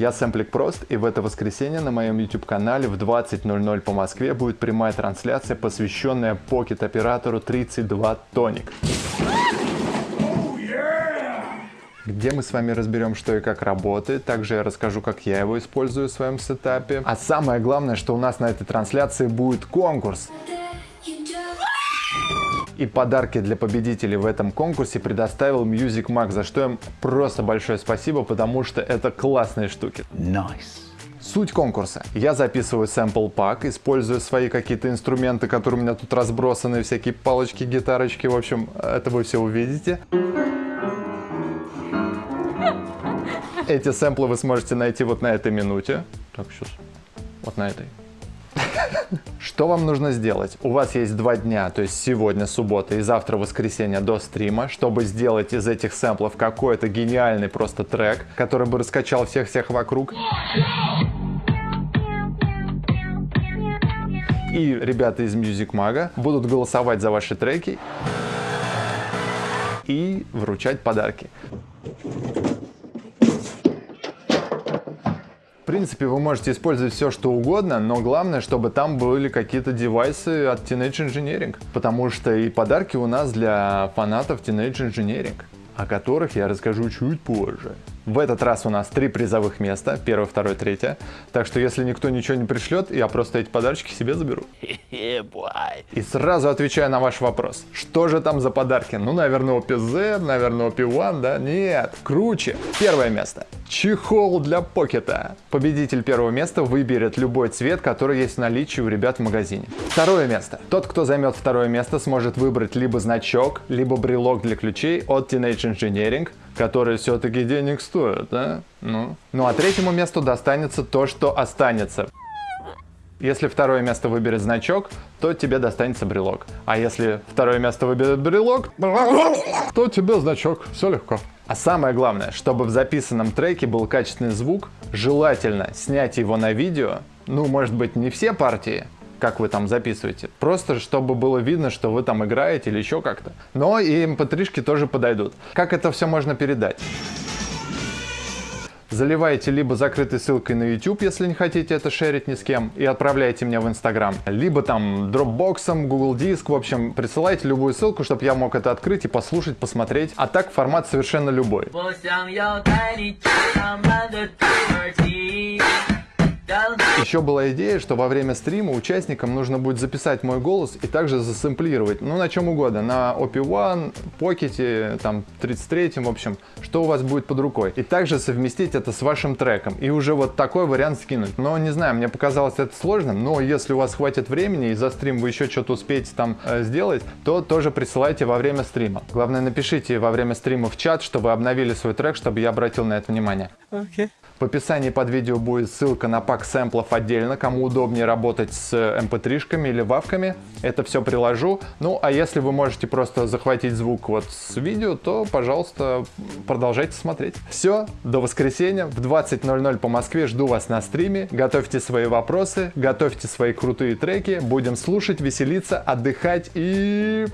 Я Сэмплик Прост, и в это воскресенье на моем YouTube-канале в 20.00 по Москве будет прямая трансляция, посвященная покет-оператору 32 Тоник. где мы с вами разберем, что и как работает. Также я расскажу, как я его использую в своем сетапе. А самое главное, что у нас на этой трансляции будет конкурс. И подарки для победителей в этом конкурсе предоставил Music Mag, за что им просто большое спасибо, потому что это классные штуки. Nice. Суть конкурса. Я записываю sample пак, использую свои какие-то инструменты, которые у меня тут разбросаны, всякие палочки, гитарочки, в общем, это вы все увидите. Эти сэмплы вы сможете найти вот на этой минуте. Так, сейчас. Вот на этой. Что вам нужно сделать? У вас есть два дня, то есть сегодня суббота и завтра воскресенье до стрима, чтобы сделать из этих сэмплов какой-то гениальный просто трек, который бы раскачал всех-всех вокруг. И ребята из Music Mag будут голосовать за ваши треки и вручать подарки. Принципе, вы можете использовать все, что угодно, но главное, чтобы там были какие-то девайсы от Teenage Engineering, потому что и подарки у нас для фанатов Teenage Engineering, о которых я расскажу чуть позже. В этот раз у нас три призовых места, первое, второе, третье. Так что если никто ничего не пришлет, я просто эти подарочки себе заберу. И сразу отвечаю на ваш вопрос. Что же там за подарки? Ну, наверное, OP-Z, наверное, OP-1, да? Нет, круче. Первое место. Чехол для покета. Победитель первого места выберет любой цвет, который есть в наличии у ребят в магазине. Второе место. Тот, кто займет второе место, сможет выбрать либо значок, либо брелок для ключей от Teenage Engineering, которые все-таки денег стоят, да? Ну. ну а третьему месту достанется то, что останется. Если второе место выберет значок, то тебе достанется брелок. А если второе место выберет брелок, то тебе значок. Все легко. А самое главное, чтобы в записанном треке был качественный звук, желательно снять его на видео. Ну, может быть, не все партии, как вы там записываете. Просто чтобы было видно, что вы там играете или еще как-то. Но и mp3-шки эм тоже подойдут. Как это все можно передать? Заливаете либо закрытой ссылкой на YouTube, если не хотите это шерить ни с кем, и отправляете мне в Instagram, либо там Dropbox, Google Диск, в общем, присылайте любую ссылку, чтобы я мог это открыть и послушать, посмотреть. А так формат совершенно любой. Еще была идея, что во время стрима участникам нужно будет записать мой голос и также засэмплировать, ну на чем угодно, на OP1, Pocket, там 33, в общем, что у вас будет под рукой. И также совместить это с вашим треком и уже вот такой вариант скинуть. Но не знаю, мне показалось это сложным, но если у вас хватит времени и за стрим вы еще что-то успеете там э, сделать, то тоже присылайте во время стрима. Главное напишите во время стрима в чат, чтобы обновили свой трек, чтобы я обратил на это внимание. Okay. В описании под видео будет ссылка на пак сэмплов отдельно, кому удобнее работать с mp3-шками или вавками. Это все приложу. Ну, а если вы можете просто захватить звук вот с видео, то, пожалуйста, продолжайте смотреть. Все, до воскресенья в 20.00 по Москве жду вас на стриме. Готовьте свои вопросы, готовьте свои крутые треки. Будем слушать, веселиться, отдыхать и...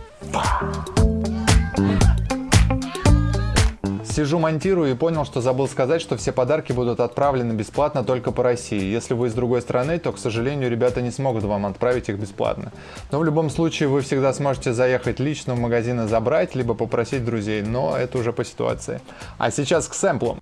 Сижу, монтирую и понял, что забыл сказать, что все подарки будут отправлены бесплатно только по России. Если вы из другой страны, то, к сожалению, ребята не смогут вам отправить их бесплатно. Но в любом случае вы всегда сможете заехать лично в магазин и забрать, либо попросить друзей, но это уже по ситуации. А сейчас к сэмплам.